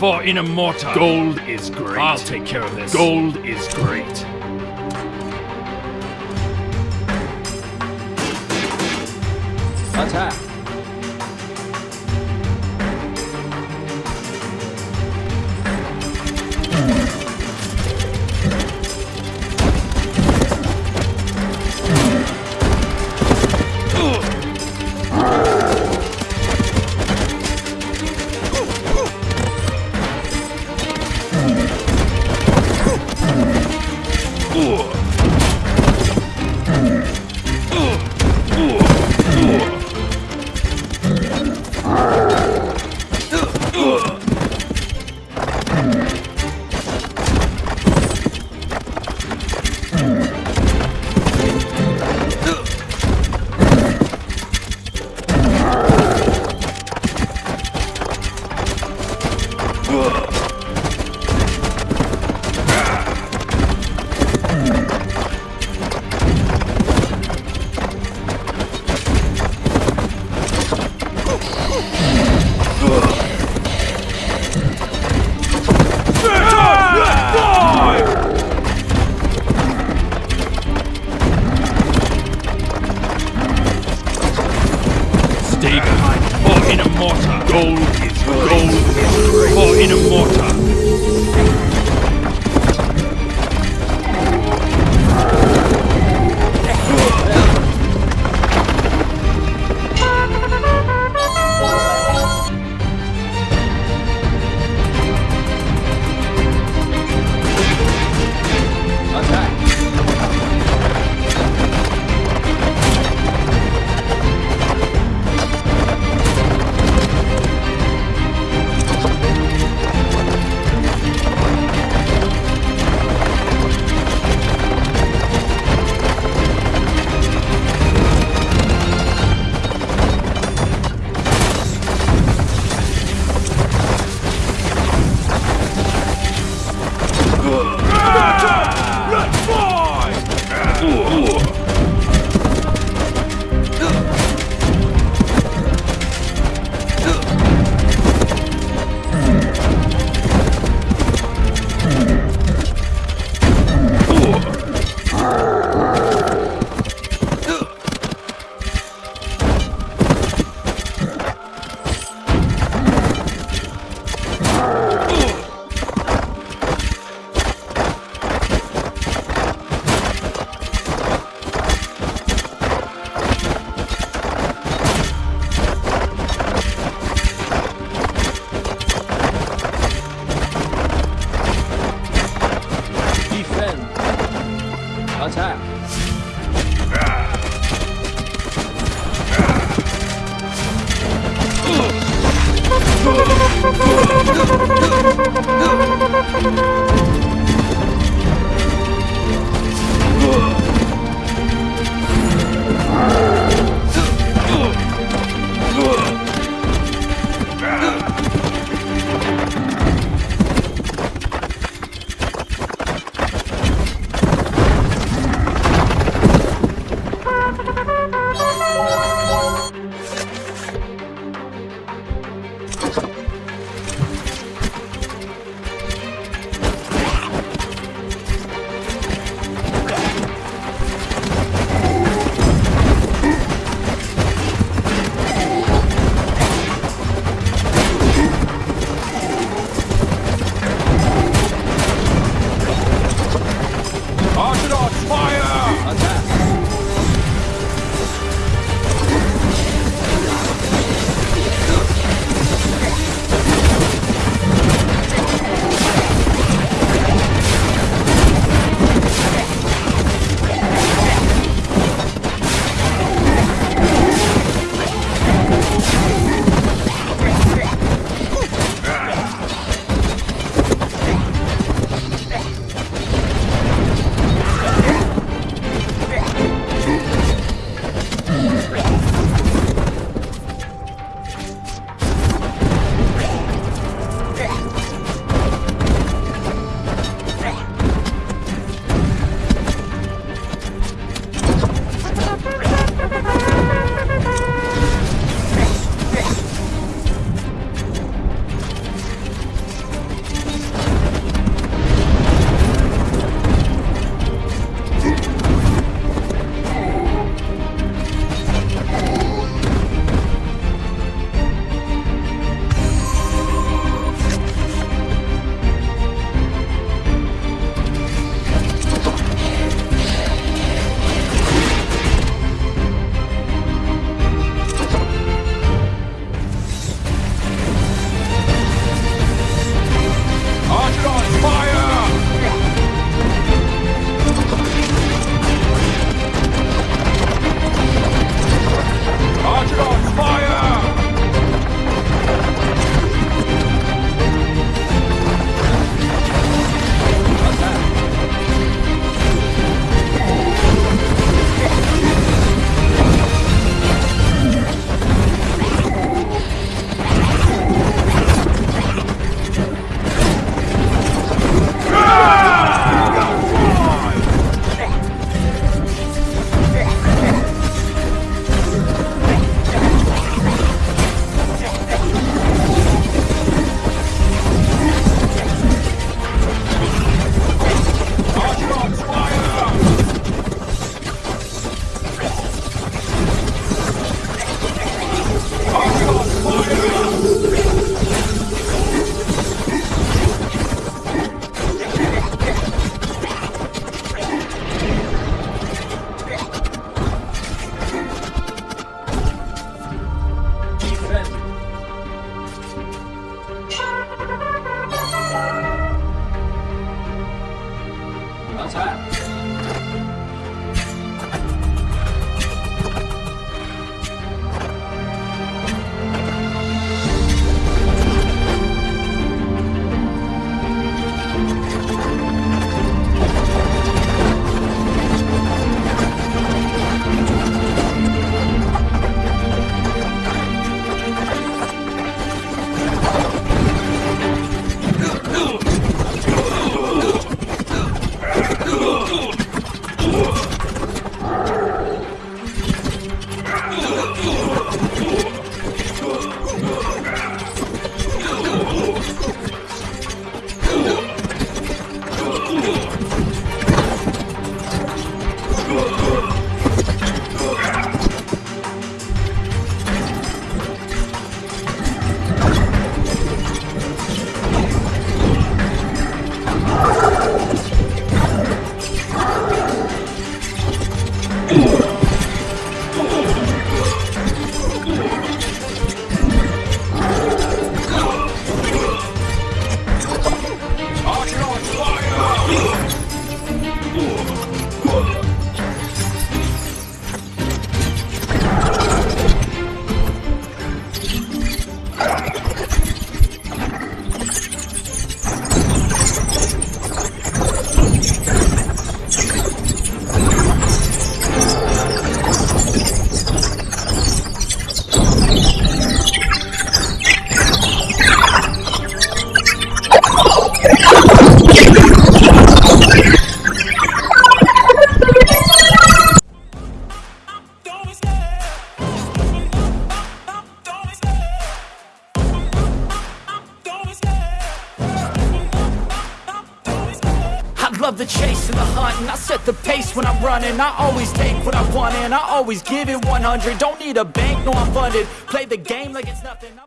for in a mortar. Gold is great. I'll take care of this. Gold is great. Attack. Stay the chase and the hunt And I set the pace when I'm running. I always take what I want and I always give it 100 Don't need a bank, no I'm funded. Play the game like it's nothing.